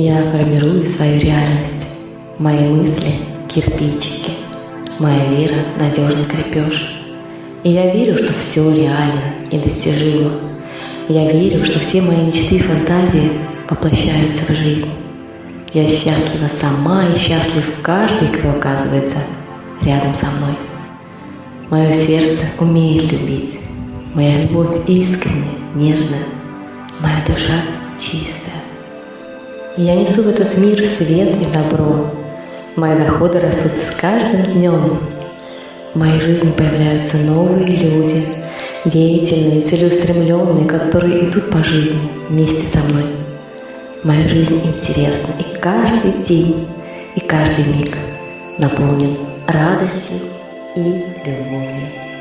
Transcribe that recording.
Я формирую свою реальность. Мои мысли – кирпичики. Моя вера – надежный крепеж. И я верю, что все реально и достижимо. Я верю, что все мои мечты и фантазии воплощаются в жизнь. Я счастлива сама и счастлив каждый, кто оказывается рядом со мной. Мое сердце умеет любить. Моя любовь искренняя, нежная. Моя душа чистая. Я несу в этот мир свет и добро. Мои доходы растут с каждым днем. В моей жизни появляются новые люди, деятельные, целеустремленные, которые идут по жизни вместе со мной. Моя жизнь интересна, и каждый день, и каждый миг наполнен радостью и любовью.